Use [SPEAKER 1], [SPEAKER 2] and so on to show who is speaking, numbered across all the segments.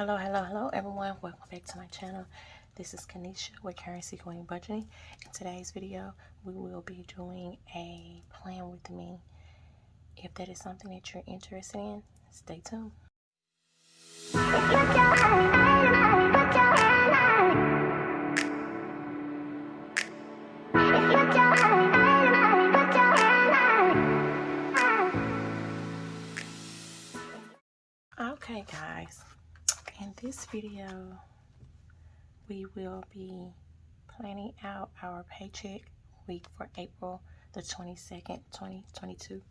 [SPEAKER 1] Hello, hello, hello everyone. Welcome back to my channel. This is Kanisha with Currency Queen Budgeting. In today's video, we will be doing a plan with me. If that is something that you're interested in, stay tuned. Okay guys, in this video, we will be planning out our paycheck week for April the 22nd, 2022.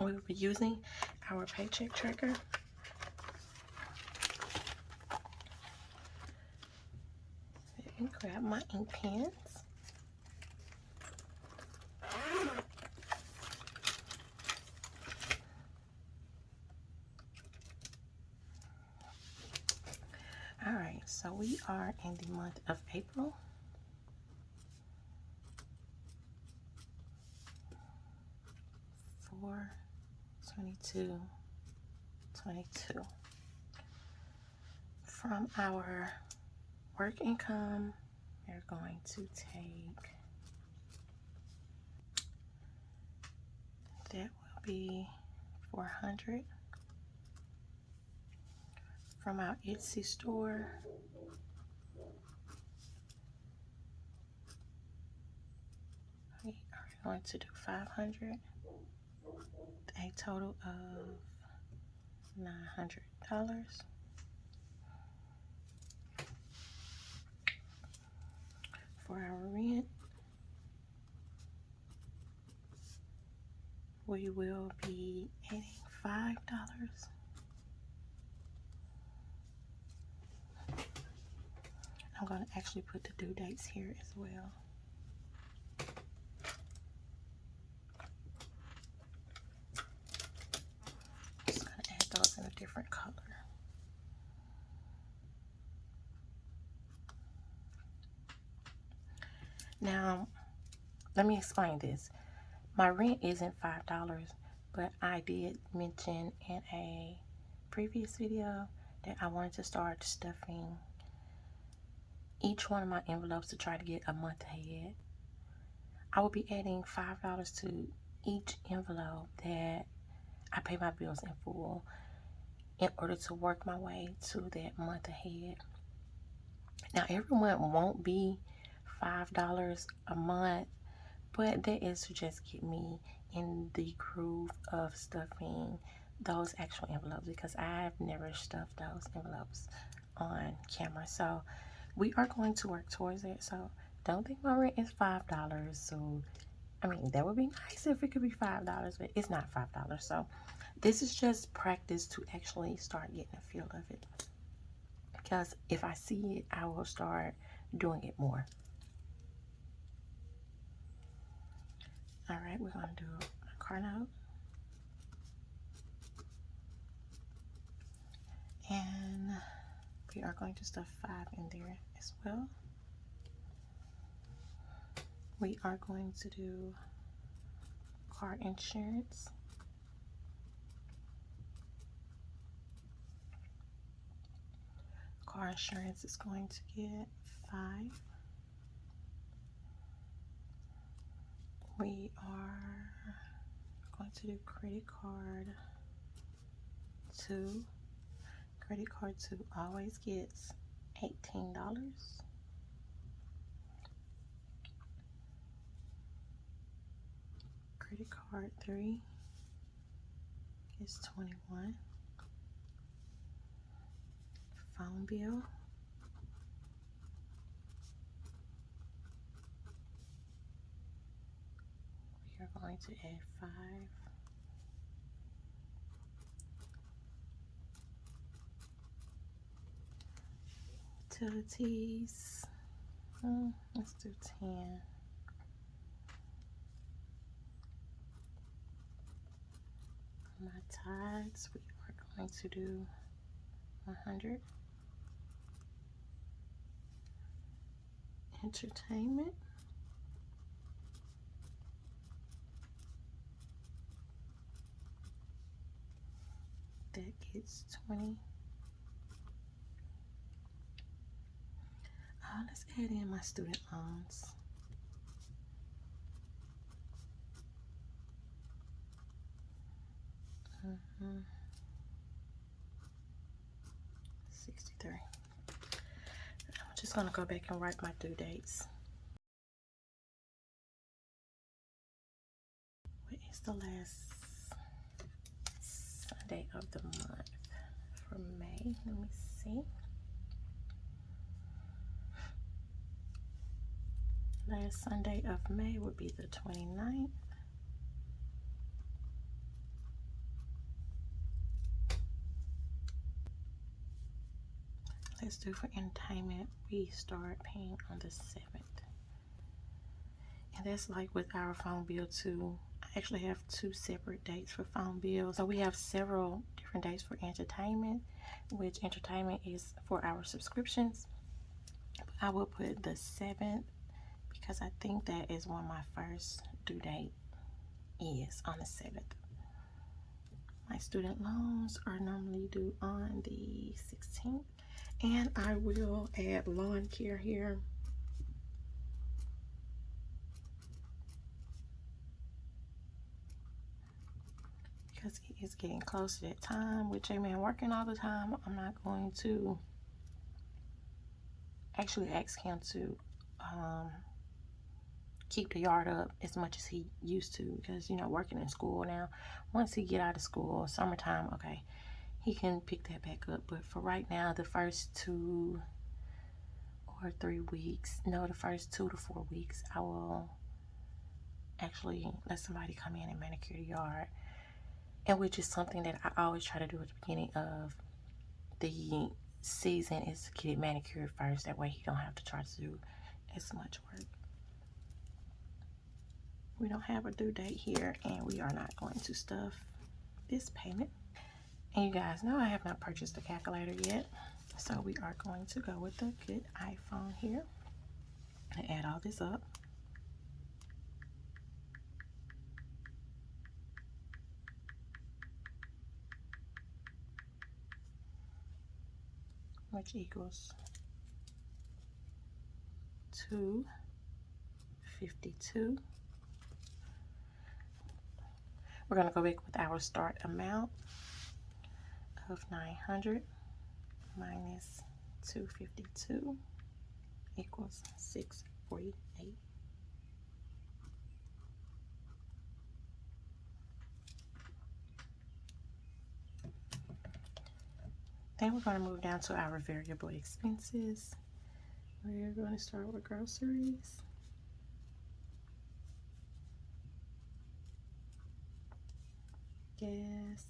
[SPEAKER 1] We will be using our paycheck tracker. Let me grab my ink pens. All right, so we are in the month of April. Four, twenty-two, twenty-two. From our work income, we're going to take that will be four hundred from our Etsy store. We are going to do 500, a total of $900. For our rent, we will be adding $5. I'm going to actually put the due dates here as well. Just going to add those in a different color. Now, let me explain this. My rent isn't $5, but I did mention in a previous video that I wanted to start stuffing each one of my envelopes to try to get a month ahead. I will be adding $5 to each envelope that I pay my bills in full in order to work my way to that month ahead. Now, everyone won't be $5 a month, but that is to just get me in the groove of stuffing those actual envelopes because I've never stuffed those envelopes on camera. So, we are going to work towards it. So don't think my rent is five dollars. So I mean that would be nice if it could be five dollars, but it's not five dollars. So this is just practice to actually start getting a feel of it. Because if I see it, I will start doing it more. All right, we're gonna do a car note. And we are going to stuff five in there as well. We are going to do car insurance. Car insurance is going to get five. We are going to do credit card two. Credit card two always gets $18. Credit card three is 21. Phone bill. We are going to add five. Utilities. Hmm, let's do 10. My tithes, we are going to do 100. Entertainment. That gets 20. Let's add in my student loans. Mm -hmm. 63. I'm just going to go back and write my due dates. What is the last Sunday of the month for May? Let me see. Last Sunday of May would be the 29th. let's do for entertainment. We start paying on the 7th and that's like with our phone bill too. I actually have two separate dates for phone bills. So we have several different dates for entertainment which entertainment is for our subscriptions. I will put the 7th because I think that is when my first due date is on the 7th my student loans are normally due on the 16th and I will add lawn care here. Because it is getting close to that time with J-Man working all the time. I'm not going to actually ask him to um, keep the yard up as much as he used to because you know working in school now once he get out of school summertime okay he can pick that back up. But for right now, the first two or three weeks, no, the first two to four weeks, I will actually let somebody come in and manicure the yard. And which is something that I always try to do at the beginning of the season is to get it manicured first. That way he don't have to try to do as much work. We don't have a due date here and we are not going to stuff this payment. And you guys know I have not purchased a calculator yet. So we are going to go with the good iPhone here and add all this up. Which equals 252. We're going to go back with our start amount of 900 minus 252 equals 648. Then we're going to move down to our variable expenses. We're going to start with groceries. Gas.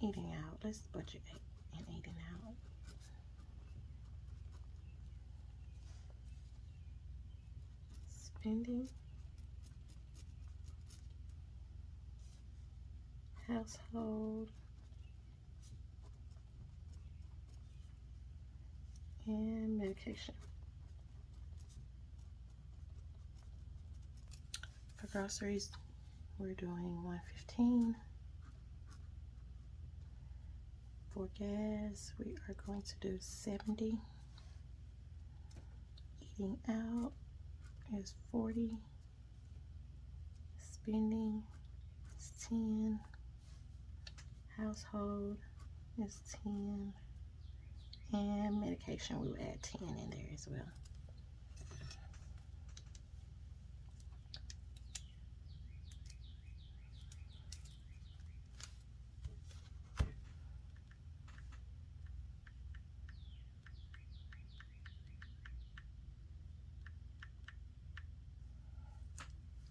[SPEAKER 1] eating out. Let's budget and eating out. Spending. Household. And medication. For groceries, we're doing 115 for gas we are going to do 70 eating out is 40 spending is 10 household is 10 and medication we will add 10 in there as well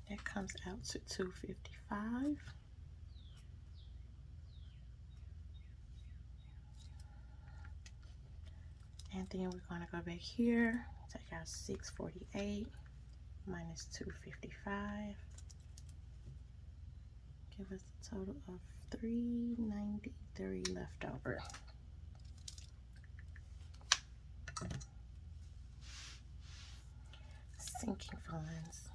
[SPEAKER 1] That comes out to 255 And then we're going to go back here, take out 648 minus 255. Give us a total of 393 left over. Sinking funds.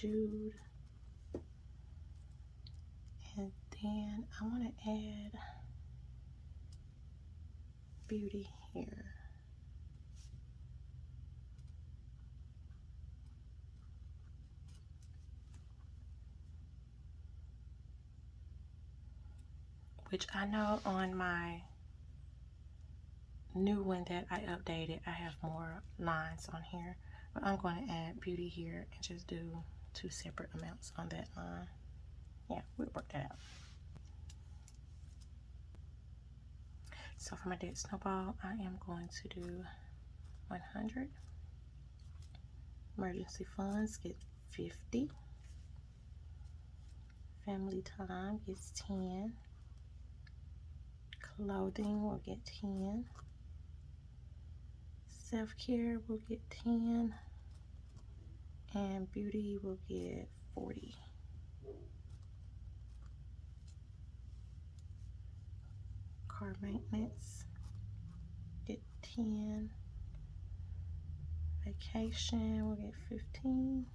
[SPEAKER 1] Jude. And then I want to add beauty here. Which I know on my new one that I updated, I have more lines on here. But I'm going to add beauty here and just do two separate amounts on that line. Yeah, we'll work that out. So for my debt snowball, I am going to do 100. Emergency funds get 50. Family time gets 10. Clothing will get 10. Self-care will get 10. And beauty will get 40. Car maintenance get 10. Vacation will get 15.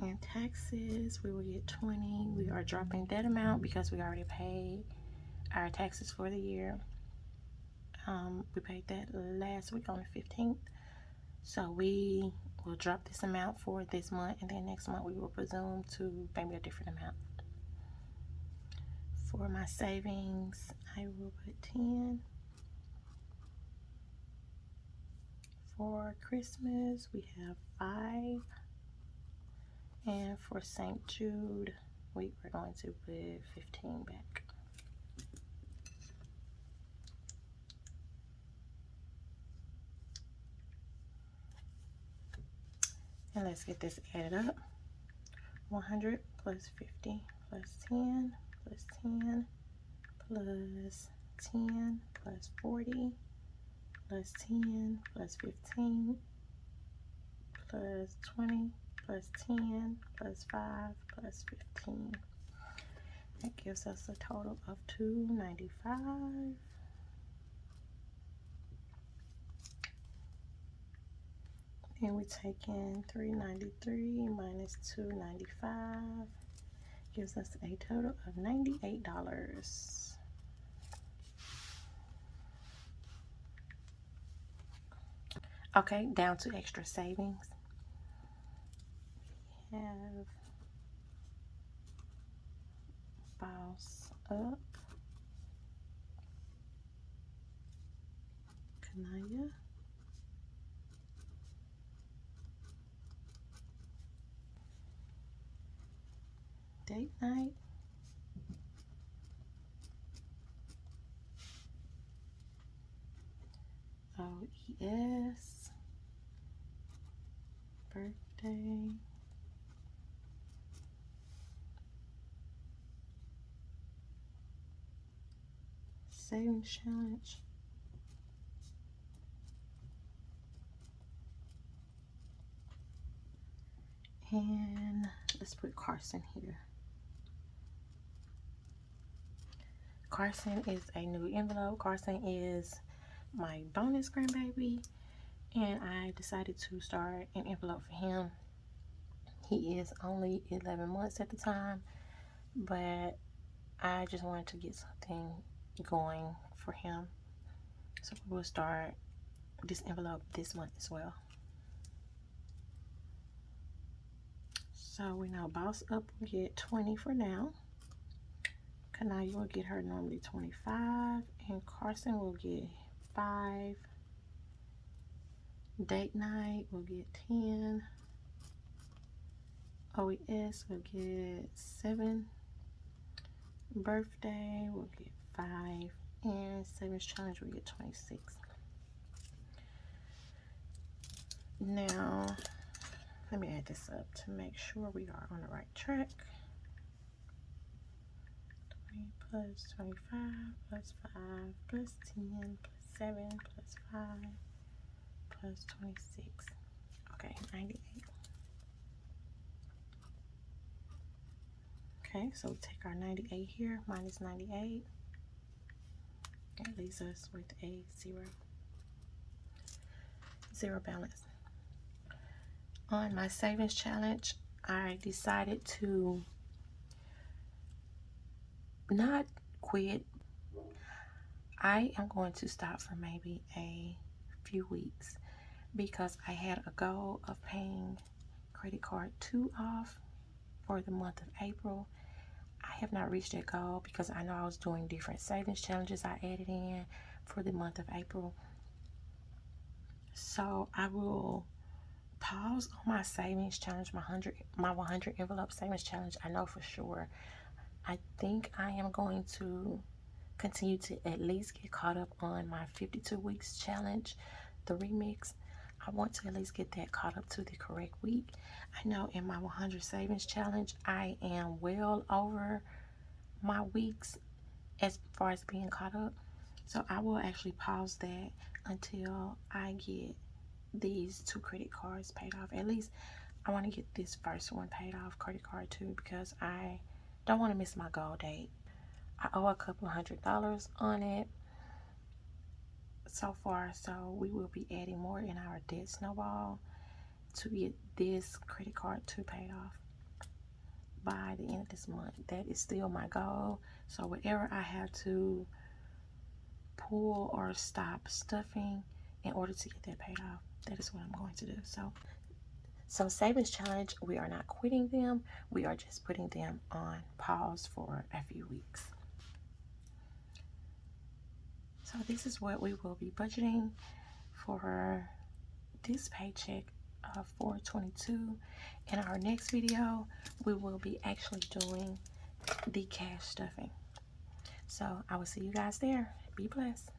[SPEAKER 1] And taxes, we will get 20. We are dropping that amount because we already paid our taxes for the year. Um, we paid that last week on the 15th. So we will drop this amount for this month and then next month we will presume to maybe a different amount. For my savings, I will put 10. For Christmas, we have 5. And for St. Jude, we are going to put 15 back. And let's get this added up. 100 plus 50 plus 10 plus 10 plus 10 plus 40 plus 10 plus 15 plus 20 plus 10 plus 5 plus 15. That gives us a total of 295. Then we take in 393 minus 295 gives us a total of $98. Okay, down to extra savings. We have files Up, Kanaya. date night. OES, birthday, savings challenge. And let's put Carson here. Carson is a new envelope. Carson is my bonus grandbaby. And I decided to start an envelope for him. He is only 11 months at the time. But I just wanted to get something going for him. So we'll start this envelope this month as well. So we know Boss Up will get 20 for now. Kanaya will get her normally 25 and Carson will get 5. Date night we'll get 10. OES will get 7. Birthday we'll get 5. And Savings Challenge will get 26. Now, let me add this up to make sure we are on the right track 20 plus 25 plus 5 plus 10 plus 7 plus 5 plus 26. Okay, 98. Okay, so we take our 98 here minus 98. That leaves us with a 0. zero balance. On my savings challenge, I decided to not quit. I am going to stop for maybe a few weeks because I had a goal of paying credit card two off for the month of April. I have not reached that goal because I know I was doing different savings challenges I added in for the month of April. So I will pause on my savings challenge, my 100, my 100 envelope savings challenge. I know for sure. I think I am going to continue to at least get caught up on my 52 weeks challenge, the remix. I want to at least get that caught up to the correct week. I know in my 100 savings challenge, I am well over my weeks as far as being caught up. So I will actually pause that until I get these two credit cards paid off. At least I want to get this first one paid off, credit card too, because I don't want to miss my goal date. I owe a couple hundred dollars on it so far, so we will be adding more in our debt snowball to get this credit card to pay off by the end of this month. That is still my goal. So whatever I have to pull or stop stuffing in order to get that paid off, that is what I'm going to do. So so savings challenge, we are not quitting them. We are just putting them on pause for a few weeks. So this is what we will be budgeting for this paycheck uh, of 422. In our next video, we will be actually doing the cash stuffing. So I will see you guys there. Be blessed.